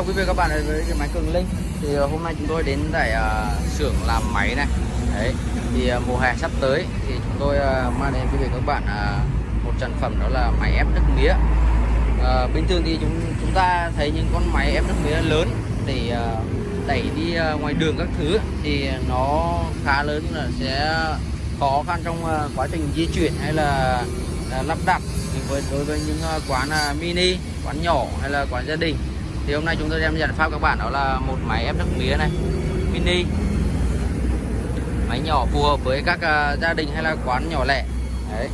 chào quý vị các bạn đến với cái máy cường linh. Thì ờ, hôm nay chúng tôi đến tại uh, ờ, xưởng làm máy này. Đấy thì uh, mùa hè sắp tới thì chúng tôi uh, mang đến quý vị các bạn uh, một sản phẩm đó là máy ép nước mía. Uh, bình thường thì chúng chúng ta thấy những con máy ép nước mía lớn để uh, đẩy đi uh, ngoài đường các thứ thì nó khá lớn là sẽ khó khăn trong uh, quá trình di chuyển hay là uh, lắp đặt với đối với những uh, quán uh, mini quán nhỏ hay là quán gia đình thì hôm nay chúng tôi đem giải pháp các bạn đó là một máy ép nước mía này mini. Máy nhỏ phù hợp với các uh, gia đình hay là quán nhỏ lẻ. Đấy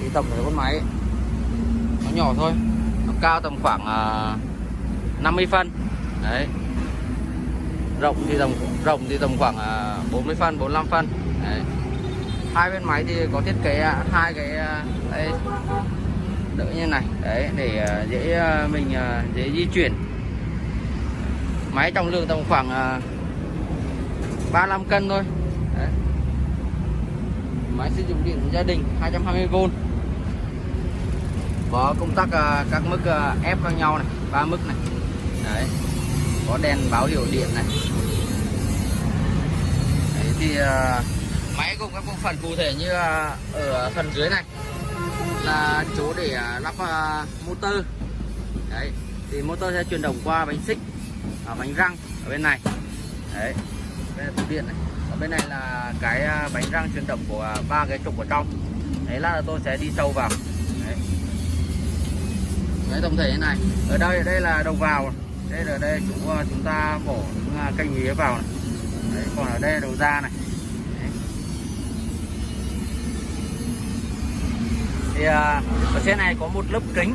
thì tổng thể con máy nó nhỏ thôi nó cao tầm khoảng à, uh, 50 phân. Đấy. Rộng thì tầm rộng thì tầm khoảng à, uh, 40 phân 45 phân. Đấy. hai bên máy thì có thiết kế uh, hai cái uh, đây đỡ như này. Đấy để uh, dễ uh, mình uh, dễ di chuyển máy trọng lượng tầm khoảng à, uh, 35 cân thôi. Đấy. máy sử dụng điện gia đình 220V có công tắc à, các mức à, ép khác nhau này ba mức này. Đấy. Có đèn báo hiệu điện này. Đấy thì máy gồm các bộ phận cụ thể như ở phần dưới này là chỗ để lắp uh, motor. Đấy. Thì motor sẽ chuyển động qua bánh xích à, bánh răng ở bên này. Đấy bên này tủ điện này. Ở bên này là cái à, bánh răng chuyển động của à, ba cái trục ở trong. Đấy là tôi sẽ đi sâu vào. Đấy, đấy tổng thể như này. Ở đây đây là đầu vào. Đây là đây chúng à, chúng ta bỏ những canh mía vào này. Đấy, còn ở đây là đầu ra này. Đấy. thì ở trên này có một lớp kính.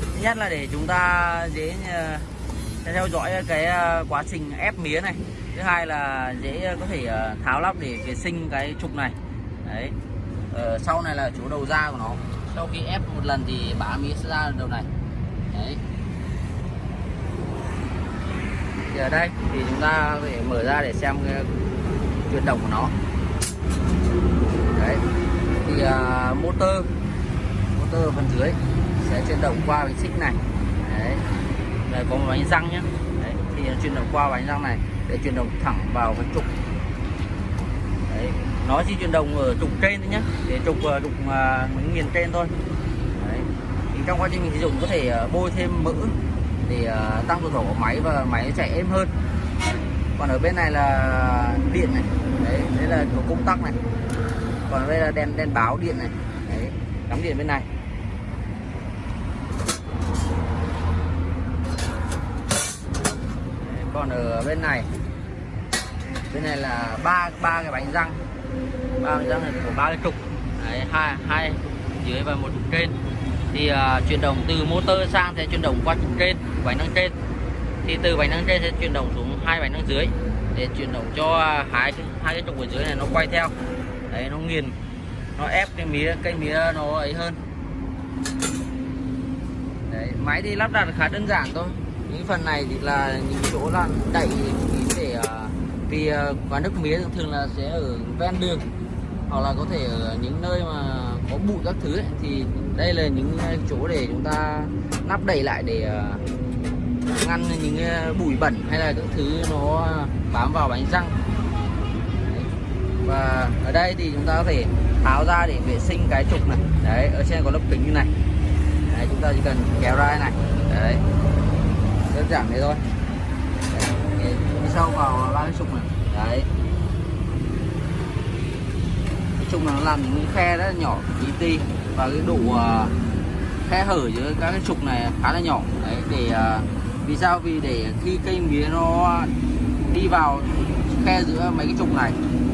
Thứ nhất là để chúng ta dễ theo dõi cái ờ, quá trình ép mía này. Thứ hai là dễ có thể ờ, tháo lắp để vệ sinh cái trục này. Đấy. Ở sau này là chỗ đầu ra của nó. Sau khi ép một lần thì bã mía sẽ ra đầu này. Đấy. Thì ở đây thì chúng ta có thể mở ra để xem cái chuyển động của nó. Đấy. Thì uh, motor motor phần dưới sẽ chuyển động qua bánh xích này. Đấy đây có một bánh răng nhé đấy thì chuyển động qua bánh răng này để chuyển động thẳng vào cái trục. Đấy nó chỉ chuyển động ở trục trên thôi nhé để trục ờ, trục uh, nghiền trên thôi. Đấy thì trong quá trình mình sử dụng có thể uh, bôi thêm mỡ để uh, tăng độ thổ của máy và máy chạy êm hơn. Còn ở bên này là điện này. Đấy đây là công tắc này. Còn đây là đèn đèn báo điện này. Đấy cắm điện bên này đấy, còn ở bên này bên này là ba ba cái bánh răng. Ba bánh răng này của ba cái trục. Đấy hai hai dưới và một trục trên. Thì uh, chuyển động từ motor sang sẽ chuyển động qua trục trên bánh răng trên. Thì từ bánh răng trên sẽ chuyển động xuống hai bánh răng dưới để chuyển động cho hai hai cái trục ở dưới này nó quay theo. Đấy nó nghiền nó ép cái mía cây mía nó ấy hơn. Đấy máy thì lắp đặt khá đơn giản thôi những phần này thì là những chỗ là đẩy để à, vì à, quán nước mía thường là sẽ ở ven đường hoặc là có thể ở những nơi mà có bụi các thứ ấy, thì đây là những à, chỗ để chúng ta nắp đẩy lại để ngăn những bụi bẩn hay là các thứ nó bám vào bánh răng. Và ở đây thì chúng ta có thể tháo ra để vệ sinh cái trục này. Đấy ở trên có lớp kính như này. Đấy, chúng ta chỉ cần kéo ra này. Đấy đơn giản thế thôi. Đấy, sâu vào ba cái trục này. Đấy. Cái trục này nó làm những khe rất là nhỏ tí ti và cái độ uh, à, khe hở giữa các cái trục này khá là nhỏ. Đấy để uh, vì sao? Vì để khi cây mía nó đi vào khe giữa mấy cái trục này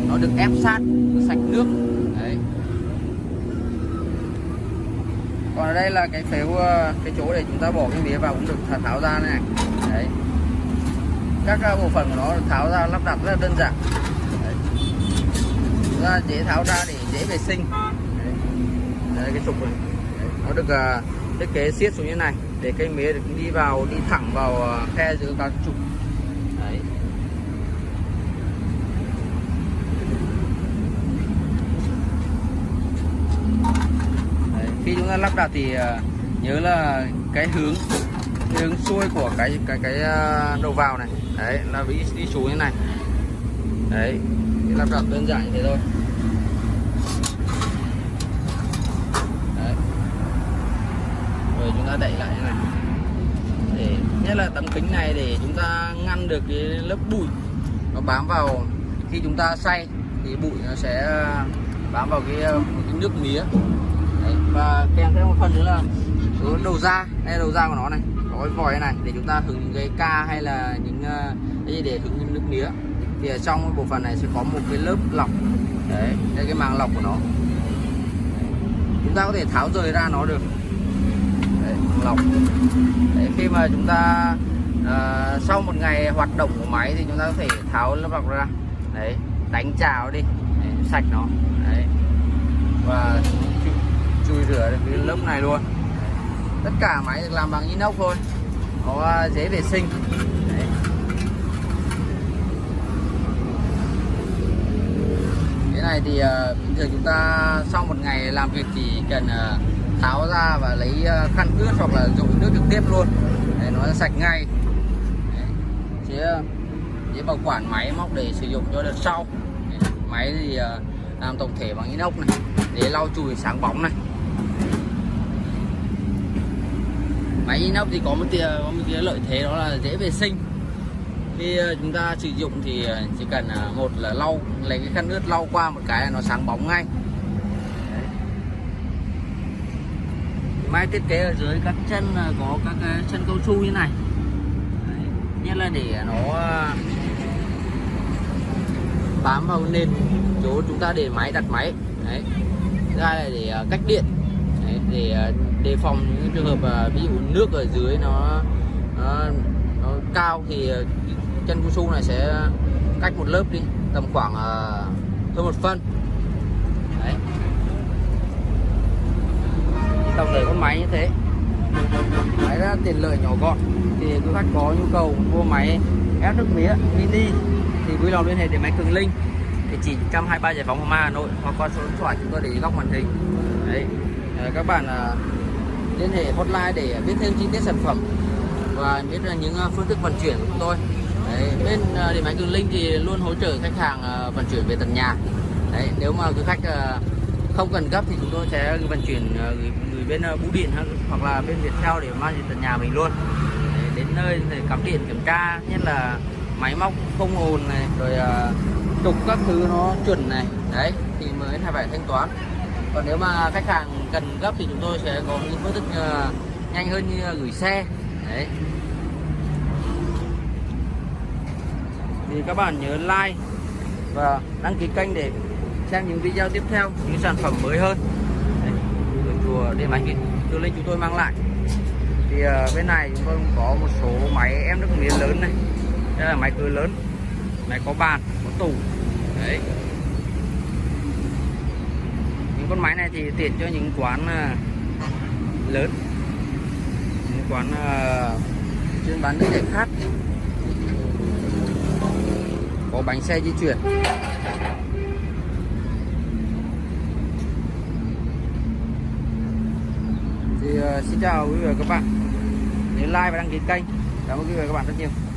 nó được ép sát sạch nước. Đấy còn ở đây là cái phếu ờ, cái chỗ để chúng ta bỏ cái mía vào cũng được tháo ra này đấy. Các ờ, bộ phận của nó tháo ra lắp đặt rất là đơn giản. Đấy. Chúng ta dễ tháo ra để dễ vệ sinh. Đấy. đấy cái trục này đấy. nó được uh, thiết kế siết xuống như này. Để cây mía được đi vào đi thẳng vào khe giữa các trục. Đấy. Khi chúng ta lắp đặt thì ờ, nhớ là cái hướng cái hướng xuôi của cái cái cái ờ, đầu vào này. Đấy là bị đi xuống như này. Đấy thì lắp đặt đơn giản như thế thôi. Đấy. Rồi chúng ta đẩy lại như này. Để nhất là tấm kính này để chúng ta ngăn được cái lớp bụi nó bám vào. Khi chúng ta xay thì bụi nó sẽ ờ, bám vào cái, cái nước mía. Đấy, và kèm theo một phần nữa là cái đầu da đây là đầu da của nó này có cái vòi này để chúng ta hứng cái ca hay là những ờ, cái gì để hứng nước mía. Thì ở trong cái bộ phận này sẽ có một cái lớp lọc. Đấy đây cái màng lọc của nó. Chúng ta có thể tháo rời ra nó được. Đấy, lọc. Đấy, khi mà chúng ta uh, sau một ngày hoạt động của máy thì chúng ta có thể tháo lớp lọc ra. Đấy đánh trào đi. Đấy, sạch nó. Đấy. Và chùi, rửa được cái lớp này luôn. Tất cả máy được làm bằng inox thôi. Nó à, dễ vệ sinh. Đấy. cái này thì uh, bình thường chúng ta sau một ngày làm việc chỉ cần uh, tháo ra và lấy uh, khăn ướt hoặc là dùng nước trực tiếp luôn. Để nó sạch ngay. Đấy. sẽ dễ bảo quản máy móc để sử dụng cho đợt sau. Đấy. máy thì làm tổng thể bằng inox này. Để lau chùi sáng bóng này. Máy inox thì có một tia, có một cái lợi thế đó là dễ vệ sinh khi ờ, chúng ta sử dụng thì ờ, chỉ cần ờ, một là lau, lấy cái khăn ướt lau qua một cái là nó sáng bóng ngay Đấy. máy thiết kế ở dưới các chân có các cái chân cao su như này Đấy. nhất là để nó bám vào nền chỗ chúng ta để máy đặt máy Đấy. thứ hai là để cách điện để à, đề phòng những trường hợp à, ví dụ nước ở dưới nó nó, nó cao thì chân cao su này sẽ cách một lớp đi tầm khoảng hơn một phân. Đấy. Tổng thể con máy như thế. Máy ra tiền lợi nhỏ gọn. Thì quý khách có nhu cầu mua máy ép nước mía mini thì vui lòng liên hệ để máy cường linh. Địa chỉ 123 giải phóng Hoàng ma Hà Nội hoặc qua số điện thoại chúng tôi để góc màn hình. Đấy. Ờ, các bạn à, liên hệ hotline để biết thêm chi tiết sản phẩm và biết những à, phương thức vận chuyển của chúng tôi. Đấy, bên à, điện máy cường linh thì luôn hỗ trợ khách hàng vận chuyển về tận nhà. Đấy, nếu mà quý khách không cần gấp thì chúng tôi sẽ vận chuyển gửi, gửi bên bưu điện hoặc là bên Viettel để mang về tận nhà mình luôn. Đấy, đến nơi để cắm điện kiểm tra nhất là máy móc không ồn này rồi trục các thứ nó chuẩn này. Đấy thì mới phải thanh toán còn nếu mà khách hàng cần gấp thì chúng tôi sẽ có những phương thức ờ, nhanh hơn như gửi xe. Đấy. Thì các bạn nhớ like và đăng ký kênh để xem những video tiếp theo những sản phẩm mới hơn. Đấy, chùa điện máy từ lên chúng tôi mang lại. Thì uh, bên này chúng tôi có một số máy em nước mía lớn này. Đây là máy cưới lớn. Máy có bàn có tủ. Đấy con máy này thì tiện cho những quán à, lớn những quán à, chuyên bán nước giải khát. Có bánh xe di chuyển. Thì uh, xin chào quý vị và các bạn. Nhớ like và đăng ký kênh. Cảm ơn quý vị và các bạn rất nhiều.